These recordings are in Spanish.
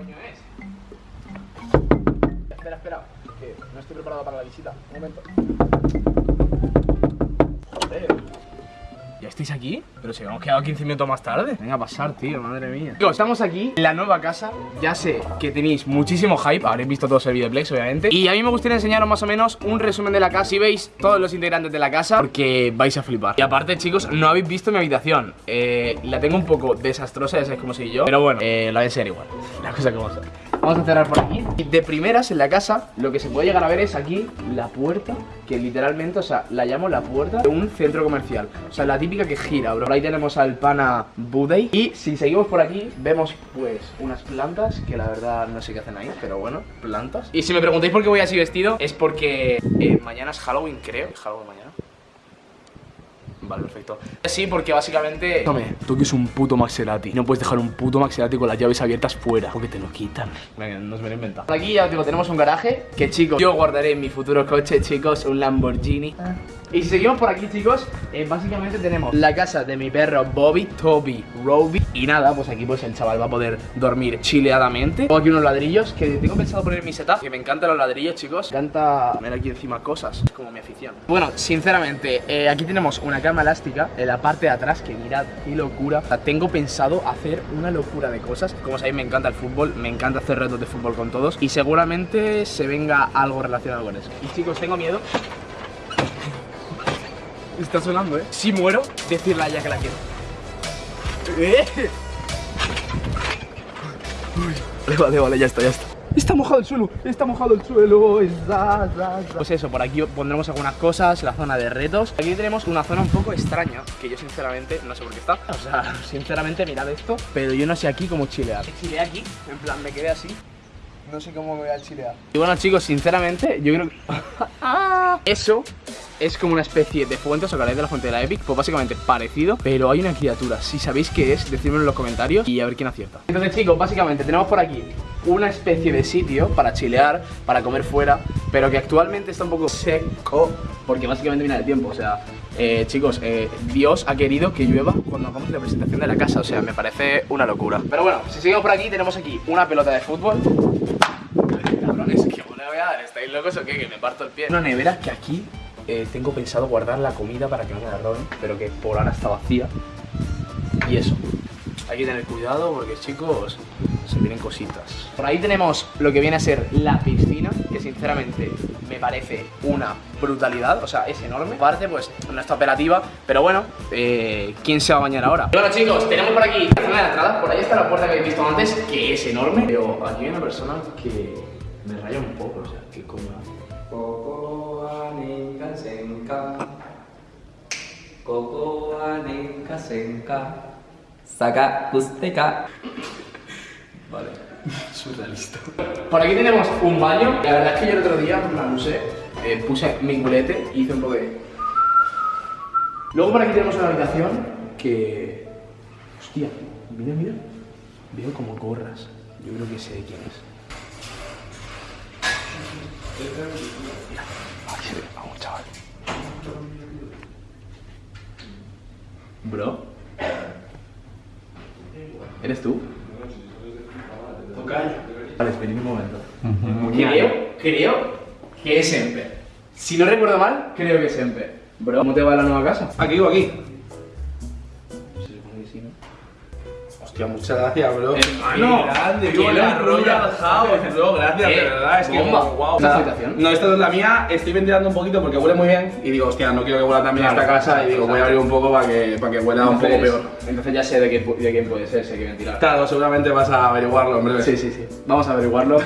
coño es? Espera, espera, que no estoy preparado para la visita. Un momento. Joder. ¿Ya estáis aquí? Pero si hemos quedado 15 minutos más tarde. Venga a pasar, tío, madre mía. Chicos, estamos aquí en la nueva casa. Ya sé que tenéis muchísimo hype. Habréis visto todos el videoplex, obviamente. Y a mí me gustaría enseñaros más o menos un resumen de la casa. Si veis todos los integrantes de la casa, porque vais a flipar. Y aparte, chicos, no habéis visto mi habitación. Eh, la tengo un poco desastrosa, ya sabéis cómo soy yo. Pero bueno, eh, la voy a enseñar igual. La cosa que vamos a hacer. Vamos a cerrar por aquí. Y de primeras en la casa, lo que se puede llegar a ver es aquí la puerta, que literalmente, o sea, la llamo la puerta de un centro comercial. O sea, la típica que gira, bro. Por ahí tenemos al pana Budey. Y si seguimos por aquí, vemos pues unas plantas, que la verdad no sé qué hacen ahí, pero bueno, plantas. Y si me preguntáis por qué voy así vestido, es porque eh, mañana es Halloween, creo. ¿Es Halloween mañana? Vale, perfecto. Sí, porque básicamente. Tome, tú que es un puto Maxerati. No puedes dejar un puto Maxerati con las llaves abiertas fuera, porque te lo quitan. Venga, nos me lo he inventado. Aquí ya os digo, tenemos un garaje. Que chicos, yo guardaré en mi futuro coche, chicos, un Lamborghini. Y si seguimos por aquí, chicos, eh, básicamente tenemos la casa de mi perro Bobby, Toby, Roby. Y nada, pues aquí pues el chaval va a poder dormir chileadamente. Tengo aquí unos ladrillos que tengo pensado poner en mi setup. Que me encantan los ladrillos, chicos. Me encanta poner aquí encima cosas. Es como mi afición. Bueno, sinceramente, eh, aquí tenemos una cama elástica en la parte de atrás. Que mirad, qué locura. O sea, tengo pensado hacer una locura de cosas. Como sabéis, me encanta el fútbol. Me encanta hacer retos de fútbol con todos. Y seguramente se venga algo relacionado con eso. Y chicos, tengo miedo Está sonando, ¿eh? Si muero, decirle a ella que la quiero. ¿Eh? Uy, vale, vale, ya está, ya está. Está mojado el suelo, está mojado el suelo. Está, está, está. Pues eso, por aquí pondremos algunas cosas, la zona de retos. Aquí tenemos una zona un poco extraña, que yo sinceramente no sé por qué está. O sea, sinceramente mirad esto, pero yo no sé aquí cómo chilear. Chileé aquí, en plan me quedé así. No sé cómo me voy a chilear. Y bueno, chicos, sinceramente, yo creo que... Eso es como una especie de fuente, os acordáis de la fuente de la Epic, pues básicamente parecido, pero hay una criatura. Si sabéis qué es, decídmelo en los comentarios y a ver quién acierta. Entonces, chicos, básicamente tenemos por aquí una especie de sitio para chilear, para comer fuera, pero que actualmente está un poco seco, porque básicamente viene el tiempo, o sea, eh, chicos, eh, Dios ha querido que llueva cuando hagamos la presentación de la casa, o sea, me parece una locura. Pero bueno, si seguimos por aquí, tenemos aquí una pelota de fútbol. Cabrones, ¿qué le voy a dar? ¿Estáis locos o qué? Que me parto el pie. Una nevera que aquí eh, tengo pensado guardar la comida para que no me la roben, pero que por ahora está vacía. Y eso. Hay que tener cuidado porque, chicos, se vienen cositas. Por ahí tenemos lo que viene a ser la piscina, que sinceramente me parece una brutalidad, o sea, es enorme. Aparte, pues, no está operativa, pero bueno, eh, ¿quién se va a bañar ahora? Bueno, chicos, tenemos por aquí la zona de entrada, por ahí está la puerta que habéis visto antes, que es enorme, pero aquí hay una persona que un poco, o sea, que como... Saca Usteca. Vale, surrealista. Por aquí tenemos un baño. La verdad es que yo el otro día me la usé, eh, puse mi culete y hice un poco de... Luego por aquí tenemos una habitación que... Hostia, mira, mira. Veo como gorras. Yo creo que sé de quién es. Mira, ahí se ve, vamos chaval. Bro. ¿Eres tú? Vale, espera un momento. Creo, creo que es Emper. Si no recuerdo mal, creo que es Emper. Bro, ¿cómo te va la nueva casa? Aquí o aquí. Hostia, muchas gracias, bro. Hermano, grande, qué la locura. Royal House, bro. Gracias, Qué de verdad. Es que, bomba. wow. ¿Esta es tu habitación? No, esta no es la mía. Estoy ventilando un poquito porque huele muy bien. Y digo, hostia, no quiero que huela también Claro, esta casa. Y digo, claro. voy a abrir un poco para que, para que huela un poco peor. Entonces ya sé de, qué, quién puede ser, sé que ventilar. Claro, seguramente vas a averiguarlo, hombre. Sí, sí, sí. Vamos a averiguarlo.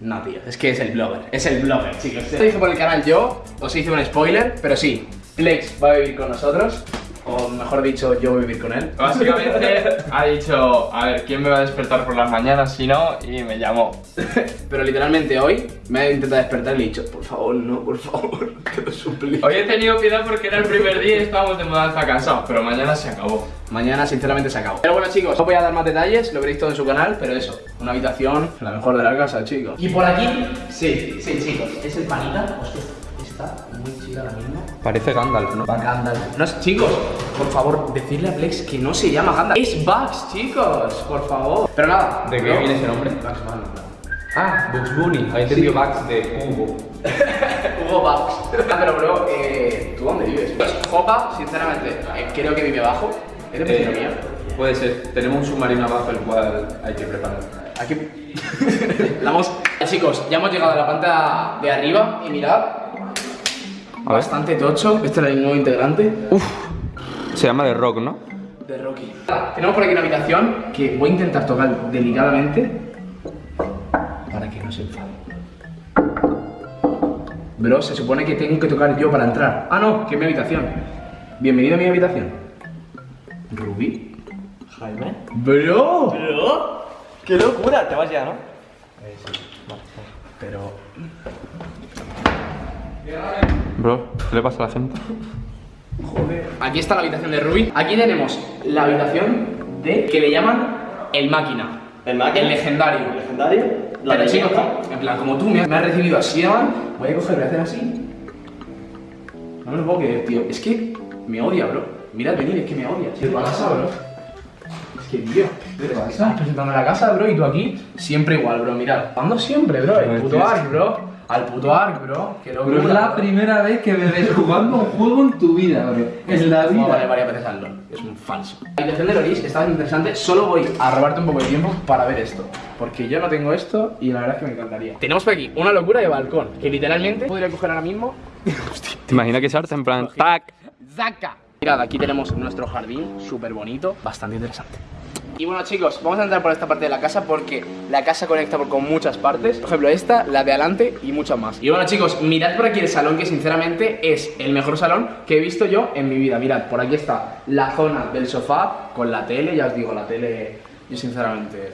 No, tío, es que es el blogger. Es el blogger, chicos. Se hizo por el canal yo, os hice un spoiler, pero sí, Flex va a vivir con nosotros. O mejor dicho, yo voy a vivir con él. Básicamente ha dicho, a ver, ¿quién me va a despertar por las mañanas si no? Y me llamó. Pero literalmente hoy me ha intentado despertar y le he dicho, por favor, no, por favor, te lo suplico. Hoy he tenido piedad porque era el primer día y estábamos de mudanza cansados, pero mañana se acabó. Mañana sinceramente se acabó. Pero bueno chicos, no voy a dar más detalles, lo veréis todo en su canal, pero eso, una habitación, la mejor de la casa, chicos. Y por aquí, sí, sí chicos, es el panita, hostia, está muy chida la misma. Parece Gandalf, ¿no? Va Gandalf. No, es- chicos, por favor, decirle a Plex que no se llama Gandalf. Es Bugs, chicos, por favor. Pero nada. ¿De qué viene ese nombre? Bugs Bunny. Ah, Bugs Bunny. Había entendido Bugs de Hugo. Hugo Bugs. Ah, pero bro, eh, ¿tú dónde vives? Pues Jopa, sinceramente, eh, creo que vive abajo. ¿Es de vecino mío? puede ser. Tenemos un submarino abajo el cual hay que preparar. Aquí. la hemos... Chicos, ya hemos llegado a la planta de arriba y mirad. Bastante tocho. Este es el nuevo integrante. Se llama The Rock, ¿no? de Rocky. Tenemos por aquí una habitación que voy a intentar tocar delicadamente para que no se enfade. Bro, se supone que tengo que tocar yo para entrar. Ah, no, que es mi habitación. Bienvenido a mi habitación. Rubí. Jaime. Bro. ¿Pero? ¡Qué locura! Te vas ya, ¿no? Pero. Bro, ¿qué le pasa a la gente? Joder. Aquí está la habitación de Ruby. Aquí tenemos la habitación de que le llaman el máquina. ¿El máquina? El legendario. ¿El legendario? La Pero chicos, en plan, como tú me has, me has recibido así, man, voy a coger, voy a hacer así. No me lo puedo creer, tío. Es que me odia, bro. Mirad, venid, es que me odia. ¿Qué pasa, bro? Es que, tío, ¿qué te pasa? Presentando la casa, bro, y tú aquí, siempre igual, bro. Mirad, ando siempre, bro. El puto Ark, bro. Al puto Ark, bro. Que lo Pero es la primera vez que me ves jugando un juego en tu vida, bro. En la Vale vida. varias veces al LOL. Es un falso. La habitación de Loris está interesante. Solo voy a robarte un poco de tiempo para ver esto. Porque yo no tengo esto y la verdad es que me encantaría. Tenemos por aquí una locura de balcón. Que literalmente podría coger ahora mismo. ¿Te imaginas que se arte en plan tac? ¡Zaca! Mirad, aquí tenemos nuestro jardín, súper bonito, bastante interesante. Y bueno chicos, vamos a entrar por esta parte de la casa porque la casa conecta con muchas partes. Por ejemplo esta, la de adelante y muchas más. Y bueno chicos, mirad por aquí el salón que sinceramente es el mejor salón que he visto yo en mi vida. Mirad, por aquí está la zona del sofá con la tele, ya os digo, la tele, yo sinceramente...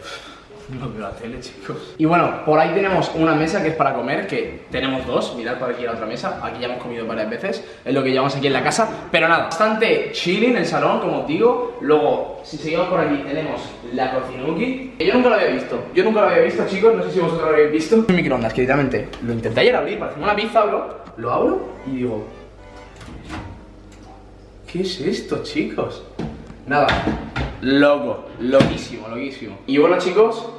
No veo la tele, chicos. Y bueno, por ahí tenemos una mesa que es para comer, que tenemos dos. Mirad por aquí la otra mesa. Aquí ya hemos comido varias veces. Es lo que llevamos aquí en la casa. Pero nada, bastante chilling el salón, como os digo. Luego, si seguimos por aquí, tenemos la cocinuki. Que yo nunca lo había visto. Yo nunca lo había visto, chicos. No sé si vosotros lo habéis visto. Un microondas, que literalmente lo intenté ayer abrir para hacer una pizza, bro. Lo abro y digo, ¿Qué es esto, chicos? Nada, loco, loquísimo, loquísimo. Y bueno, chicos,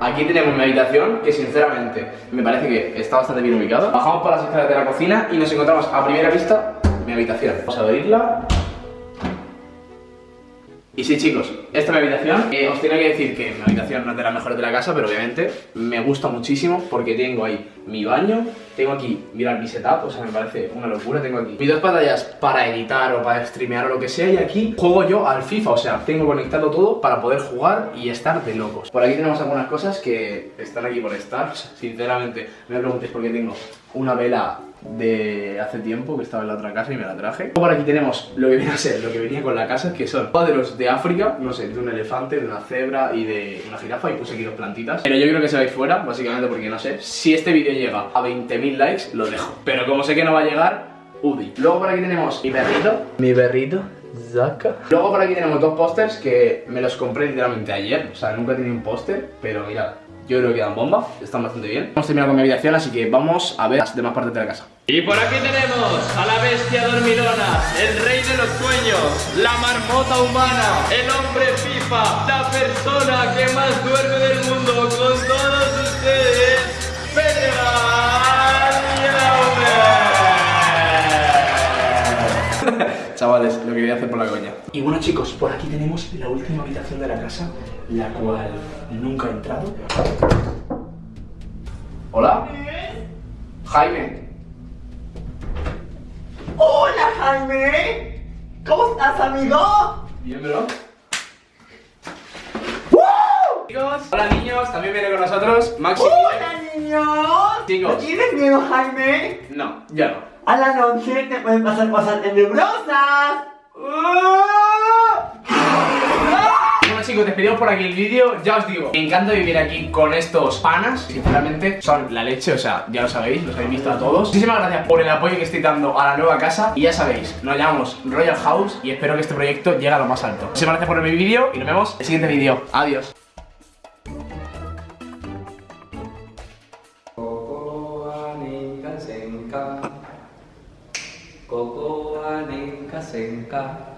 aquí tenemos mi habitación, que sinceramente me parece que está bastante bien ubicada. Bajamos por las escaleras de la cocina y nos encontramos a primera vista mi habitación. Vamos a abrirla. Y sí, chicos, esta es mi habitación. Eh, os tengo que decir que mi habitación no es de las mejores de la casa, pero obviamente me gusta muchísimo porque tengo ahí mi baño, tengo aquí, mirad mi setup, o sea, me parece una locura. Tengo aquí mis dos pantallas para editar o para streamear o lo que sea, y aquí juego yo al FIFA, o sea, tengo conectado todo para poder jugar y estar de locos. Por aquí tenemos algunas cosas que están aquí por estar, sinceramente, no me preguntéis por qué tengo una vela de hace tiempo que estaba en la otra casa y me la traje. Luego Por aquí tenemos lo que viene a ser, lo que venía con la casa, que son cuadros de África, no sé, de un elefante, de una cebra y de una jirafa y puse aquí dos plantitas. Pero yo creo que se va a ir fuera, básicamente porque no sé, si este vídeo llega a 20.000 likes, lo dejo. Pero como sé que no va a llegar, UDI. Luego por aquí tenemos mi perrito, mi perrito, Zaka. Luego por aquí tenemos dos pósters que me los compré literalmente ayer, o sea, nunca he tenido un póster, pero mirad. Yo creo que dan bomba, están bastante bien. Hemos terminado con mi habitación, así que vamos a ver las demás partes de la casa. Y por aquí tenemos a la bestia dormilona, el rey de los sueños, la marmota humana, el hombre FIFA, la persona que más duerme del mundo Chavales, lo que voy a hacer por la coña. Y bueno chicos, por aquí tenemos la última habitación de la casa, la cual nunca he entrado. ¿Hola? Jaime. ¡Hola, Jaime! ¿Cómo estás, amigo? Bien, bro. Chicos, hola niños, también viene con nosotros Maxi. ¡Hola, niños! Chicos. ¿No tienes miedo, Jaime? No, ya no. A la noche te pueden pasar cosas tenebrosas. Bueno chicos, despedimos por aquí el vídeo, ya os digo, me encanta vivir aquí con estos panas, sinceramente son la leche, o sea, ya lo sabéis, los habéis visto a todos. Muchísimas gracias por el apoyo que estoy dando a la nueva casa y ya sabéis, nos llamamos Royal House y espero que este proyecto llegue a lo más alto. Muchísimas gracias por ver mi vídeo y nos vemos en el siguiente vídeo. Adiós. En K.